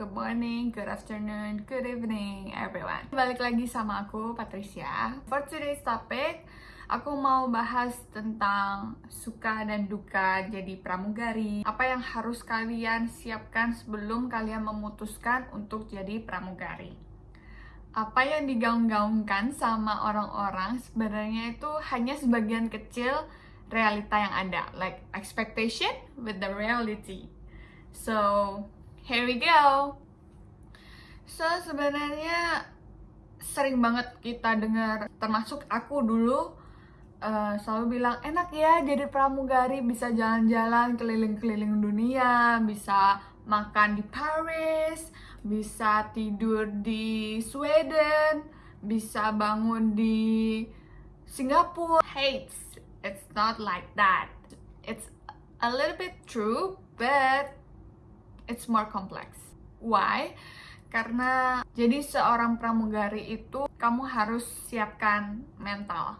good morning, good afternoon, good evening everyone. Balik lagi sama aku, Patricia. For today's topic, aku mau bahas tentang suka dan duka jadi pramugari. Apa yang harus kalian siapkan sebelum kalian memutuskan untuk jadi pramugari? Apa yang digaung-gaungkan sama orang-orang sebenarnya itu hanya sebagian kecil realita yang ada like expectation with the reality. So here we go so sebenarnya sering banget kita dengar termasuk aku dulu uh, selalu bilang enak ya jadi pramugari bisa jalan-jalan keliling-keliling dunia bisa makan di Paris bisa tidur di Sweden, bisa bangun di Singapura. Hates, it's not like that. It's a little bit true, but it's more complex. Why? Karena jadi seorang pramugari itu kamu harus siapkan mental.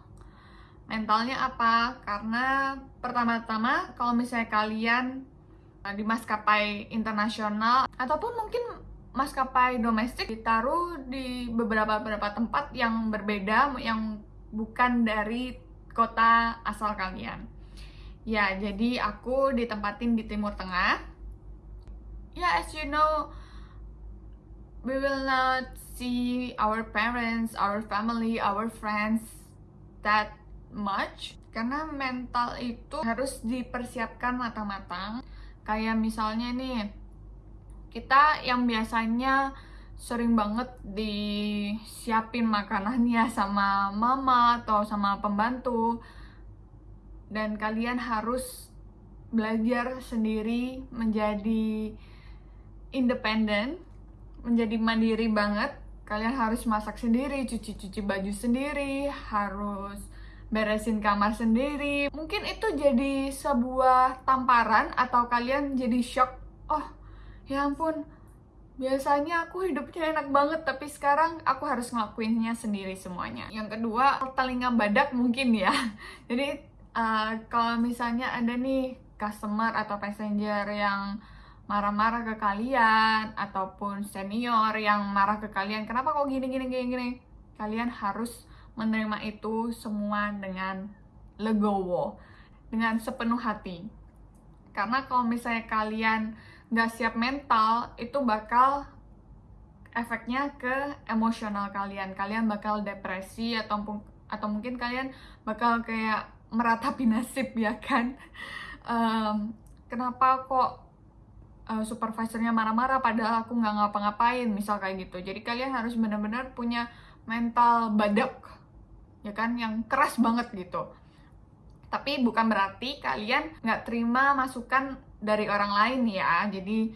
Mentalnya apa? Karena pertama-tama kalau misalnya kalian di maskapai internasional ataupun mungkin maskapai domestik ditaruh di beberapa beberapa tempat yang berbeda yang bukan dari kota asal kalian. Ya, jadi aku ditempatin di Timur Tengah. Ya, as you know, we will not see our parents, our family, our friends that much karena mental itu harus dipersiapkan matang-matang. Kayak misalnya nih, kita yang biasanya sering banget disiapin makanannya sama mama atau sama pembantu dan kalian harus belajar sendiri menjadi independen menjadi mandiri banget kalian harus masak sendiri cuci-cuci baju sendiri harus beresin kamar sendiri. Mungkin itu jadi sebuah tamparan atau kalian jadi shock oh ya ampun biasanya aku hidupnya enak banget tapi sekarang aku harus ngelakuinnya sendiri semuanya. Yang kedua telinga badak mungkin ya. Jadi uh, kalau misalnya ada nih customer atau passenger yang marah-marah ke kalian ataupun senior yang marah ke kalian kenapa kok gini gini gini gini? Kalian harus menerima itu semua dengan legowo dengan sepenuh hati. Karena kalau misalnya kalian nggak siap mental itu bakal efeknya ke emosional kalian. Kalian bakal depresi atau atau mungkin kalian bakal kayak meratapi nasib ya kan? Um, kenapa kok uh, supervisornya marah-marah padahal aku nggak ngapa-ngapain misal kayak gitu. Jadi kalian harus benar-benar punya mental badak ya kan yang keras banget gitu. Tapi bukan berarti kalian nggak terima masukan dari orang lain ya. Jadi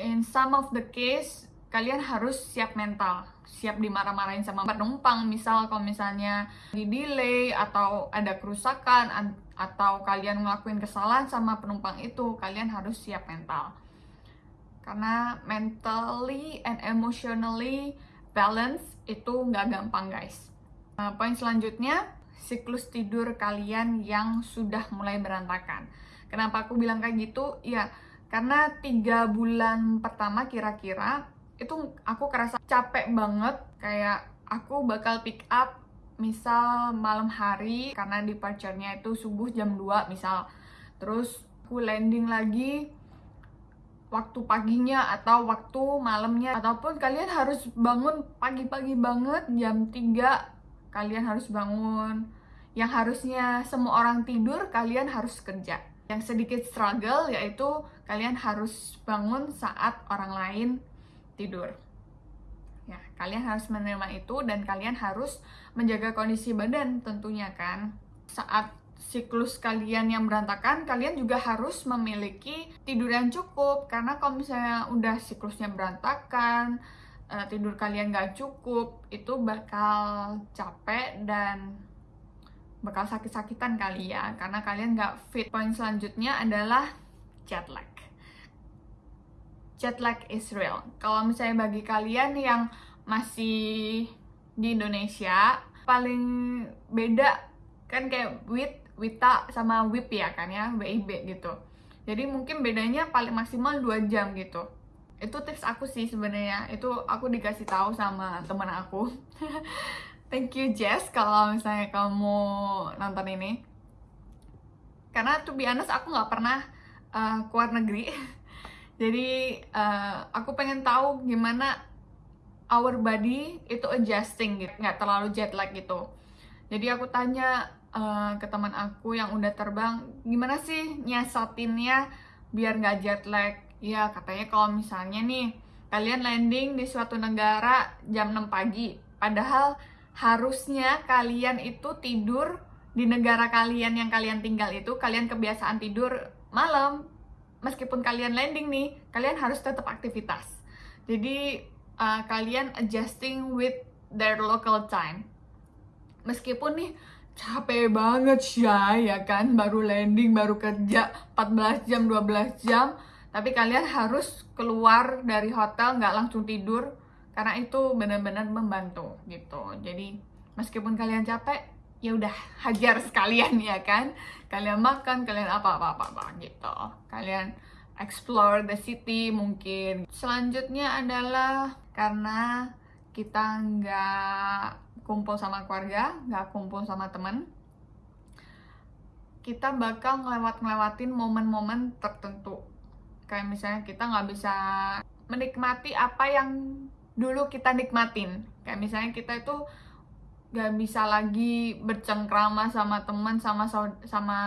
in some of the case kalian harus siap mental siap dimarah-marahin sama penumpang. Misal kalau misalnya di delay atau ada kerusakan atau kalian ngelakuin kesalahan sama penumpang itu kalian harus siap mental. Karena mentally and emotionally balance itu nggak gampang guys. Nah, poin selanjutnya siklus tidur kalian yang sudah mulai berantakan. Kenapa aku bilang kayak gitu? Ya, karena tiga bulan pertama kira-kira itu aku kerasa capek banget. Kayak aku bakal pick up misal malam hari karena departure-nya itu subuh jam 2 misal. Terus aku landing lagi waktu paginya atau waktu malamnya ataupun kalian harus bangun pagi-pagi banget jam 3 kalian harus bangun yang harusnya semua orang tidur kalian harus kerja yang sedikit struggle yaitu kalian harus bangun saat orang lain tidur. Ya, kalian harus menerima itu dan kalian harus menjaga kondisi badan tentunya kan. Saat siklus kalian yang berantakan, kalian juga harus memiliki tidur yang cukup karena kalau misalnya udah siklusnya berantakan, eh, tidur kalian gak cukup, itu bakal capek dan bakal sakit-sakitan kali ya karena kalian nggak fit. Poin selanjutnya adalah jet lag. Jet lag is real. Kalau misalnya bagi kalian yang masih di Indonesia, paling beda kan kayak WIT, WITA sama WIP ya kan ya, WIB gitu. Jadi mungkin bedanya paling maksimal 2 jam gitu. itu tips aku sih sebenarnya itu aku dikasih tahu sama teman aku thank you Jess kalau misalnya kamu nonton ini karena tuh honest aku nggak pernah uh, keluar negeri jadi uh, aku pengen tahu gimana our body itu adjusting gitu nggak terlalu jet lag gitu. Jadi aku tanya uh, ke teman aku yang udah terbang gimana sih nyiasatinnya biar nggak jet lag? Ya katanya kalau misalnya nih kalian landing di suatu negara jam 6 pagi padahal harusnya kalian itu tidur di negara kalian yang kalian tinggal itu kalian kebiasaan tidur malam meskipun kalian landing nih kalian harus tetap aktivitas. Jadi uh, kalian adjusting with their local time. Meskipun nih capek banget ya ya kan? Baru landing baru kerja 14 jam 12 jam. Tapi kalian harus keluar dari hotel nggak langsung tidur karena itu benar-benar membantu gitu. Jadi meskipun kalian capek ya udah hajar sekalian ya kan kalian makan kalian apa apa apa, apa gitu kalian explore the city mungkin selanjutnya adalah karena kita nggak kumpul sama keluarga, nggak kumpul sama temen, kita bakal ngelewat-ngelewatin momen-momen tertentu. Kayak misalnya kita nggak bisa menikmati apa yang dulu kita nikmatin. Kayak misalnya kita itu nggak bisa lagi bercengkrama sama teman, sama sama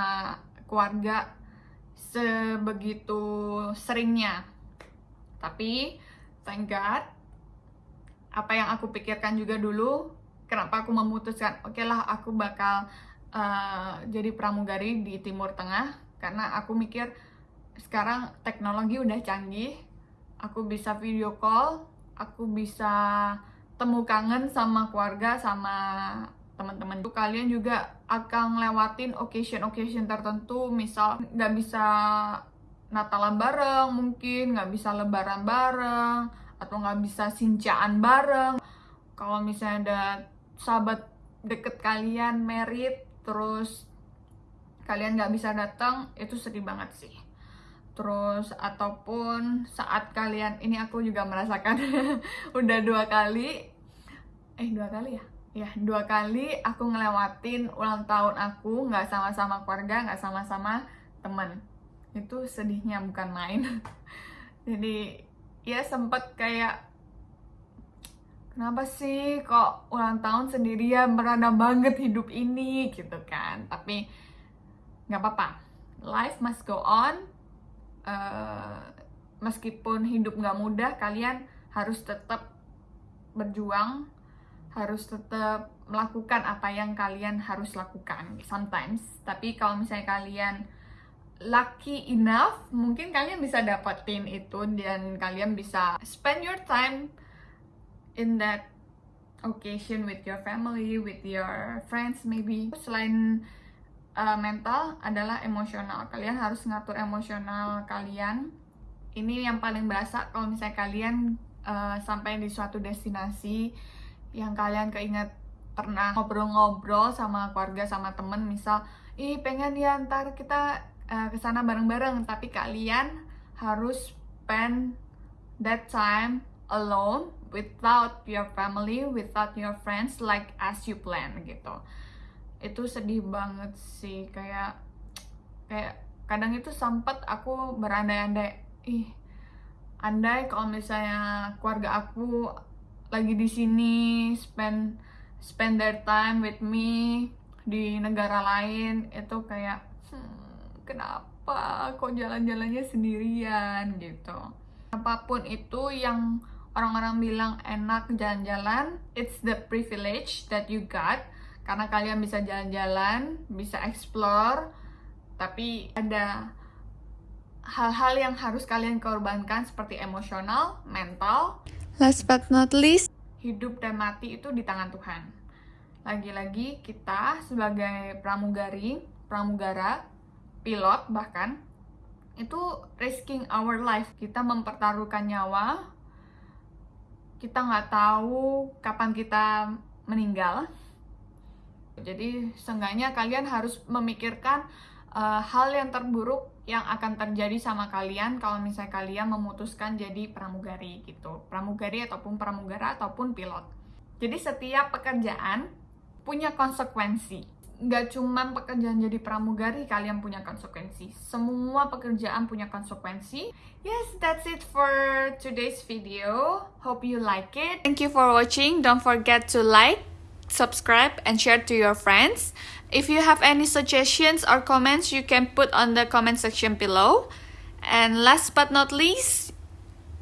keluarga sebegitu seringnya. Tapi thank God apa yang aku pikirkan juga dulu kenapa aku memutuskan oke okay lah aku bakal uh, jadi pramugari di Timur Tengah karena aku mikir sekarang teknologi udah canggih aku bisa video call aku bisa temu kangen sama keluarga sama teman-teman. Tuh kalian juga akan ngelewatin occasion-occasion tertentu misal nggak bisa Natalan bareng mungkin nggak bisa Lebaran bareng atau nggak bisa sincaan bareng. Kalau misalnya ada sahabat deket kalian merit terus kalian nggak bisa datang itu sedih banget sih terus ataupun saat kalian ini aku juga merasakan udah dua kali. Eh dua kali ya? Ya dua kali aku ngelewatin ulang tahun aku nggak sama-sama keluarga nggak sama-sama temen itu sedihnya bukan main. Jadi ya sempet kayak kenapa sih kok ulang tahun sendirian? Merana banget hidup ini gitu kan. Tapi nggak apa-apa. Life must go on uh, meskipun hidup nggak mudah kalian harus tetap berjuang harus tetap melakukan apa yang kalian harus lakukan sometimes tapi kalau misalnya kalian lucky enough mungkin kalian bisa dapetin itu dan kalian bisa spend your time in that occasion with your family, with your friends maybe. Selain uh, mental adalah emosional. Kalian harus ngatur emosional kalian. Ini yang paling berasa kalau misalnya kalian uh, sampai di suatu destinasi yang kalian keinget pernah ngobrol-ngobrol sama keluarga sama temen misal ih pengen ya ntar kita uh, ke sana bareng-bareng tapi kalian harus spend that time alone without your family, without your friends like as you plan gitu. Itu sedih banget sih kayak kayak kadang itu sempet aku berandai-andai ih andai kalau misalnya keluarga aku lagi di sini spend spend their time with me di negara lain itu kayak hmm, kenapa kok jalan-jalannya sendirian? Gitu. Apa pun itu yang orang-orang bilang enak jalan-jalan, it's the privilege that you got karena kalian bisa jalan-jalan, bisa explore, tapi ada hal-hal yang harus kalian korbankan seperti emosional, mental. Last but not least, hidup dan mati itu di tangan Tuhan. Lagi-lagi kita sebagai pramugari, pramugara, pilot bahkan itu risking our life. Kita mempertaruhkan nyawa kita nggak tahu kapan kita meninggal. Jadi seenggaknya kalian harus memikirkan uh, hal yang terburuk yang akan terjadi sama kalian kalau misalnya kalian memutuskan jadi pramugari gitu. Pramugari ataupun pramugara ataupun pilot. Jadi setiap pekerjaan punya konsekuensi. Nggak cuma pekerjaan jadi pramugari kalian punya konsekuensi. Semua pekerjaan punya konsekuensi. Yes, that's it for today's video. Hope you like it. Thank you for watching. Don't forget to like, subscribe, and share to your friends. If you have any suggestions or comments, you can put on the comment section below. And last but not least,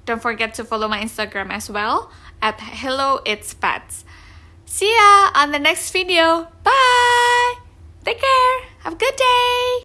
don't forget to follow my Instagram as well at Hello It's Pets. See ya on the next video. Bye! Take care. Have a good day.